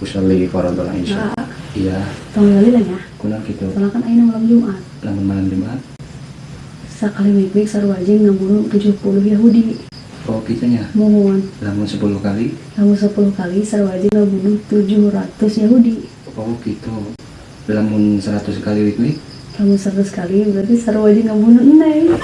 usolli fardhu insya. Allah. Iya. Tolong lali lah ya. Kuna gitu. Soalnya kan ayeuna malam Jumat. Lamun malam Jumat. Sakali baik-baik sarua jeung ngamunuh 70 Yahudi. Oh, kitanya. Mohon. Lamun 10 kali. Lamun 10 kali sarua jeung ngamunuh 700 Yahudi. Oh, gitu. Lamun 100 kali week Lamun 100 kali berarti sarua jeung ngamunuh eneh.